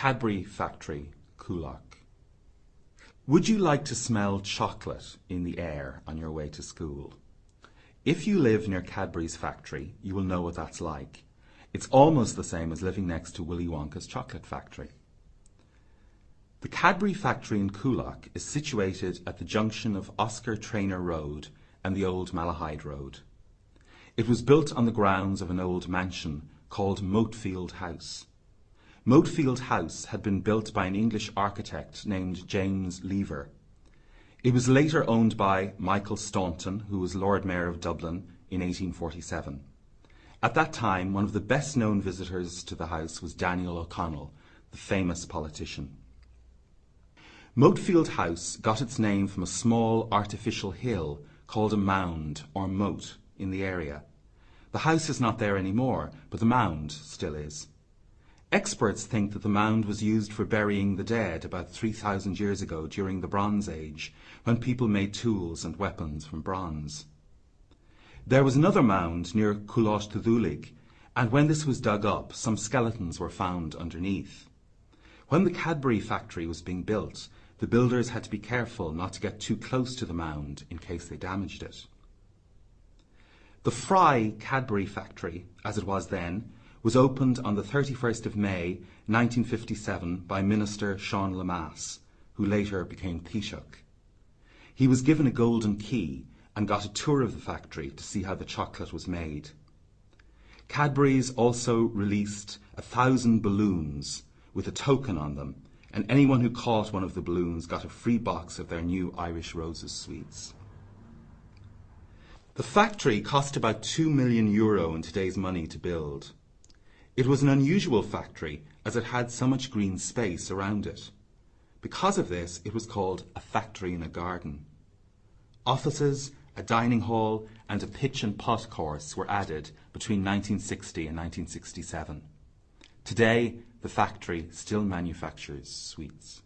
Cadbury Factory, Coolock. Would you like to smell chocolate in the air on your way to school? If you live near Cadbury's factory, you will know what that's like. It's almost the same as living next to Willy Wonka's chocolate factory. The Cadbury factory in Coolock is situated at the junction of Oscar Traynor Road and the old Malahide Road. It was built on the grounds of an old mansion called Moatfield House. Moatfield House had been built by an English architect named James Lever. It was later owned by Michael Staunton, who was Lord Mayor of Dublin in 1847. At that time, one of the best known visitors to the house was Daniel O'Connell, the famous politician. Moatfield House got its name from a small artificial hill called a mound or moat in the area. The house is not there anymore, but the mound still is. Experts think that the mound was used for burying the dead about 3,000 years ago during the Bronze Age, when people made tools and weapons from bronze. There was another mound near Coolosh Thulig, and when this was dug up, some skeletons were found underneath. When the Cadbury factory was being built, the builders had to be careful not to get too close to the mound in case they damaged it. The Fry Cadbury factory, as it was then, was opened on the 31st of May 1957 by Minister Sean Lemass, who later became Taoiseach. He was given a golden key and got a tour of the factory to see how the chocolate was made. Cadbury's also released a thousand balloons with a token on them, and anyone who caught one of the balloons got a free box of their new Irish Roses sweets. The factory cost about 2 million euro in today's money to build. It was an unusual factory as it had so much green space around it. Because of this, it was called a factory in a garden. Offices, a dining hall, and a pitch and putt course were added between 1960 and 1967. Today, the factory still manufactures sweets.